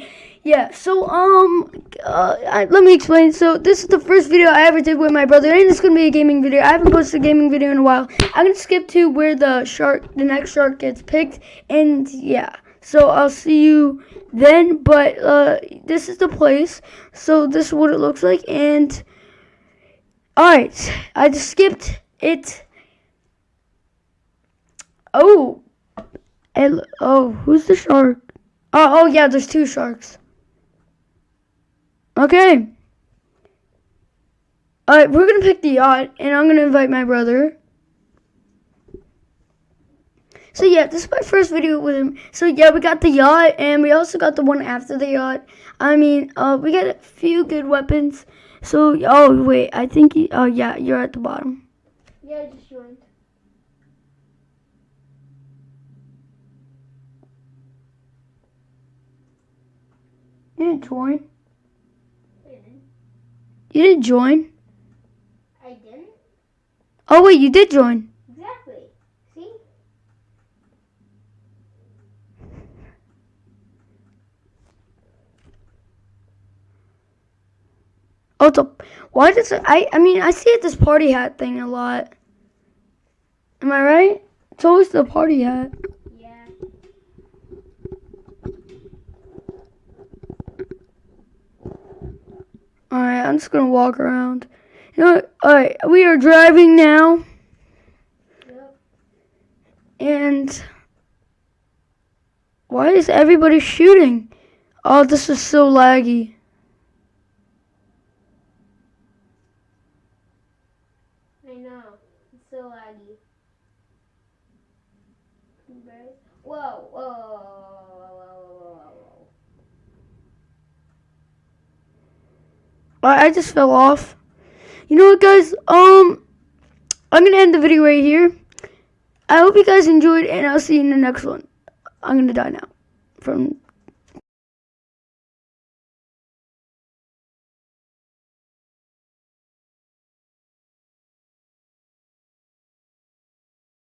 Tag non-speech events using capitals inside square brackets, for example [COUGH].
[LAUGHS] yeah. So um, uh, I, let me explain. So this is the first video I ever did with my brother, and it's gonna be a gaming video. I haven't posted a gaming video in a while. I'm gonna skip to where the shark, the next shark gets picked, and yeah. So I'll see you then. But uh, this is the place. So this is what it looks like, and all right, I just skipped it. Oh, and, oh, who's the shark? Oh, oh yeah, there's two sharks. Okay. Alright, we're gonna pick the yacht, and I'm gonna invite my brother. So yeah, this is my first video with him. So yeah, we got the yacht, and we also got the one after the yacht. I mean, uh, we got a few good weapons. So, oh wait, I think, he, oh yeah, you're at the bottom. Yeah, I just joined. You didn't join. You didn't join. I didn't? Oh wait, you did join. Exactly. See? Oh, it's a, why does it, I, I mean, I see it this party hat thing a lot. Am I right? It's always the party hat. Yeah. Alright, I'm just gonna walk around. You know what? Alright, we are driving now, Yep. and why is everybody shooting? Oh, this is so laggy. I know. It's so laggy. Whoa, whoa, whoa, whoa. I I just fell off. You know what, guys? Um, I'm gonna end the video right here. I hope you guys enjoyed, and I'll see you in the next one. I'm gonna die now from